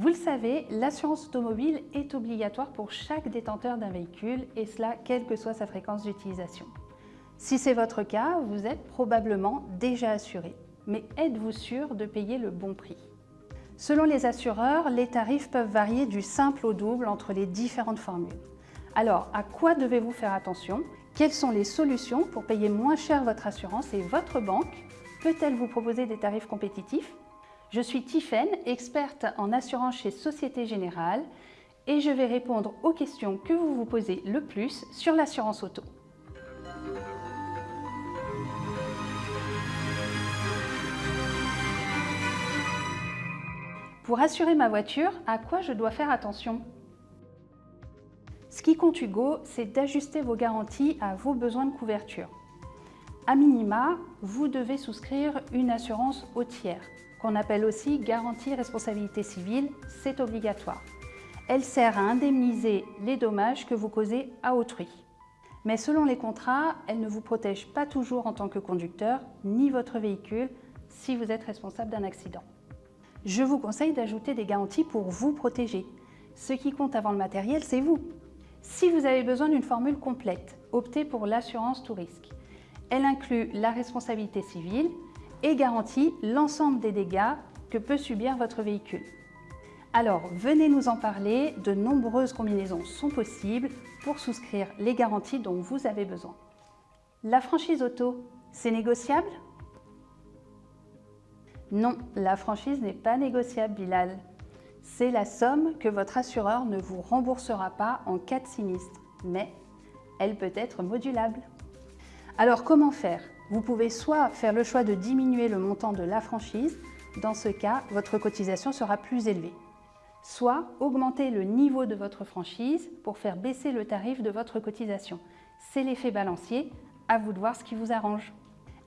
Vous le savez, l'assurance automobile est obligatoire pour chaque détenteur d'un véhicule et cela quelle que soit sa fréquence d'utilisation. Si c'est votre cas, vous êtes probablement déjà assuré. Mais êtes-vous sûr de payer le bon prix? Selon les assureurs, les tarifs peuvent varier du simple au double entre les différentes formules. Alors, à quoi devez-vous faire attention? Quelles sont les solutions pour payer moins cher votre assurance et votre banque? Peut-elle vous proposer des tarifs compétitifs? Je suis Tiffaine, experte en assurance chez Société Générale et je vais répondre aux questions que vous vous posez le plus sur l'assurance auto. Pour assurer ma voiture, à quoi je dois faire attention? Ce qui compte Hugo, c'est d'ajuster vos garanties à vos besoins de couverture. A minima, vous devez souscrire une assurance au tiers, qu'on appelle aussi garantie responsabilité civile, c'est obligatoire. Elle sert à indemniser les dommages que vous causez à autrui. Mais selon les contrats, elle ne vous protège pas toujours en tant que conducteur, ni votre véhicule, si vous êtes responsable d'un accident. Je vous conseille d'ajouter des garanties pour vous protéger. Ce qui compte avant le matériel, c'est vous. Si vous avez besoin d'une formule complète, optez pour l'assurance tout risque. Elle inclut la responsabilité civile, et garantit l'ensemble des dégâts que peut subir votre véhicule. Alors, venez nous en parler, de nombreuses combinaisons sont possibles pour souscrire les garanties dont vous avez besoin. La franchise auto, c'est négociable? Non, la franchise n'est pas négociable, Bilal. C'est la somme que votre assureur ne vous remboursera pas en cas de sinistre, mais elle peut être modulable. Alors comment faire? Vous pouvez soit faire le choix de diminuer le montant de la franchise, dans ce cas, votre cotisation sera plus élevée. Soit augmenter le niveau de votre franchise pour faire baisser le tarif de votre cotisation. C'est l'effet balancier, à vous de voir ce qui vous arrange.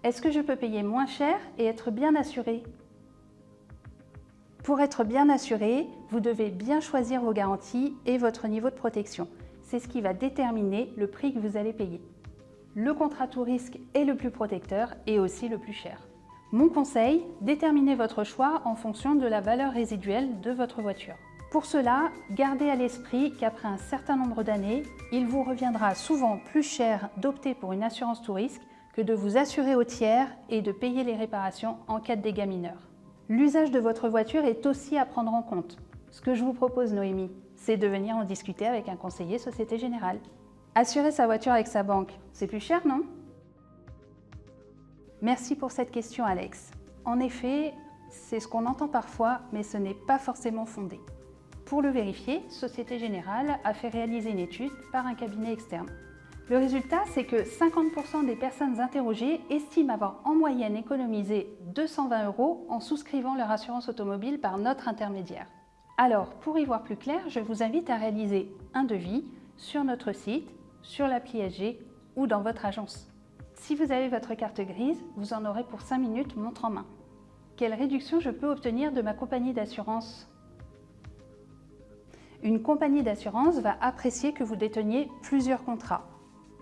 Est-ce que je peux payer moins cher et être bien assuré? Pour être bien assuré, vous devez bien choisir vos garanties et votre niveau de protection. C'est ce qui va déterminer le prix que vous allez payer le contrat tout risque est le plus protecteur et aussi le plus cher. Mon conseil, déterminez votre choix en fonction de la valeur résiduelle de votre voiture. Pour cela, gardez à l'esprit qu'après un certain nombre d'années, il vous reviendra souvent plus cher d'opter pour une assurance tout risque que de vous assurer au tiers et de payer les réparations en cas de dégâts mineurs. L'usage de votre voiture est aussi à prendre en compte. Ce que je vous propose, Noémie, c'est de venir en discuter avec un conseiller Société Générale. Assurer sa voiture avec sa banque, c'est plus cher, non? Merci pour cette question, Alex. En effet, c'est ce qu'on entend parfois, mais ce n'est pas forcément fondé. Pour le vérifier, Société Générale a fait réaliser une étude par un cabinet externe. Le résultat, c'est que 50% des personnes interrogées estiment avoir en moyenne économisé 220 euros en souscrivant leur assurance automobile par notre intermédiaire. Alors, pour y voir plus clair, je vous invite à réaliser un devis sur notre site sur l'appli SG ou dans votre agence. Si vous avez votre carte grise, vous en aurez pour 5 minutes montre en main. Quelle réduction je peux obtenir de ma compagnie d'assurance? Une compagnie d'assurance va apprécier que vous déteniez plusieurs contrats,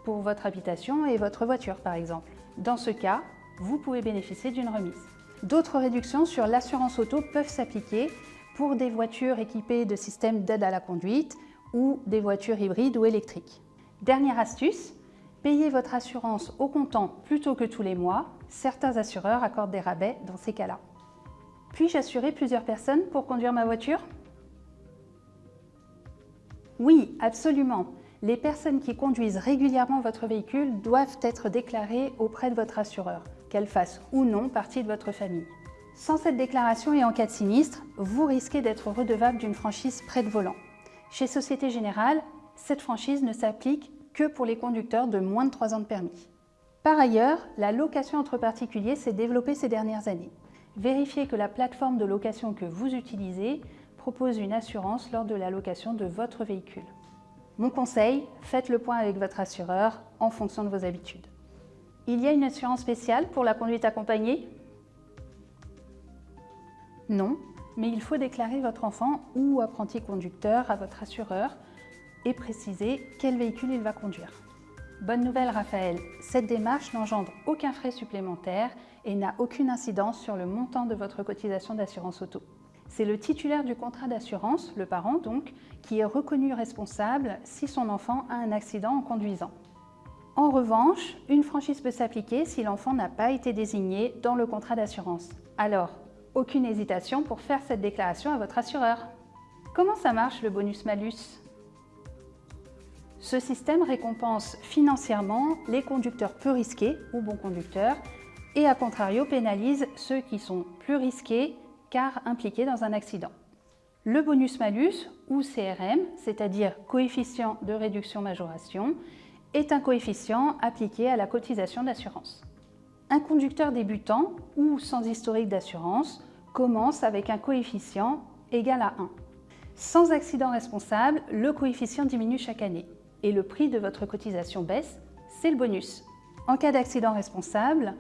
pour votre habitation et votre voiture par exemple. Dans ce cas, vous pouvez bénéficier d'une remise. D'autres réductions sur l'assurance auto peuvent s'appliquer pour des voitures équipées de systèmes d'aide à la conduite ou des voitures hybrides ou électriques. Dernière astuce, payez votre assurance au comptant plutôt que tous les mois. Certains assureurs accordent des rabais dans ces cas-là. Puis-je assurer plusieurs personnes pour conduire ma voiture? Oui, absolument. Les personnes qui conduisent régulièrement votre véhicule doivent être déclarées auprès de votre assureur, qu'elles fassent ou non partie de votre famille. Sans cette déclaration et en cas de sinistre, vous risquez d'être redevable d'une franchise près de volant. Chez Société Générale, cette franchise ne s'applique que pour les conducteurs de moins de 3 ans de permis. Par ailleurs, la location entre particuliers s'est développée ces dernières années. Vérifiez que la plateforme de location que vous utilisez propose une assurance lors de la location de votre véhicule. Mon conseil, faites le point avec votre assureur en fonction de vos habitudes. Il y a une assurance spéciale pour la conduite accompagnée? Non, mais il faut déclarer votre enfant ou apprenti conducteur à votre assureur et préciser quel véhicule il va conduire. Bonne nouvelle Raphaël, cette démarche n'engendre aucun frais supplémentaire et n'a aucune incidence sur le montant de votre cotisation d'assurance auto. c'est le titulaire du contrat d'assurance, le parent donc, qui est reconnu responsable si son enfant a un accident en conduisant. En revanche, une franchise peut s'appliquer si l'enfant n'a pas été désigné dans le contrat d'assurance. Alors, aucune hésitation pour faire cette déclaration à votre assureur. Comment ça marche le bonus-malus? Ce système récompense financièrement les conducteurs peu risqués ou bons conducteurs et à contrario pénalise ceux qui sont plus risqués car impliqués dans un accident. Le bonus-malus, ou CRM, c'est-à-dire coefficient de réduction-majoration, est un coefficient appliqué à la cotisation d'assurance. Un conducteur débutant ou sans historique d'assurance commence avec un coefficient égal à 1. Sans accident responsable, le coefficient diminue chaque année et le prix de votre cotisation baisse, c'est le bonus. En cas d'accident responsable,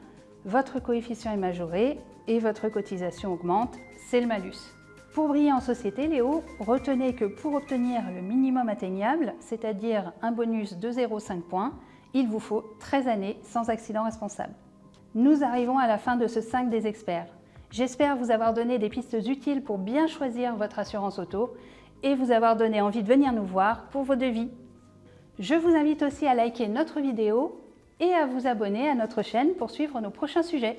votre coefficient est majoré et votre cotisation augmente, c'est le malus. Pour briller en société, Léo, retenez que pour obtenir le minimum atteignable, c'est-à-dire un bonus de 0,5 points, il vous faut 13 années sans accident responsable. Nous arrivons à la fin de ce 5 des experts. J'espère vous avoir donné des pistes utiles pour bien choisir votre assurance auto et vous avoir donné envie de venir nous voir pour vos devis. Je vous invite aussi à liker notre vidéo et à vous abonner à notre chaîne pour suivre nos prochains sujets.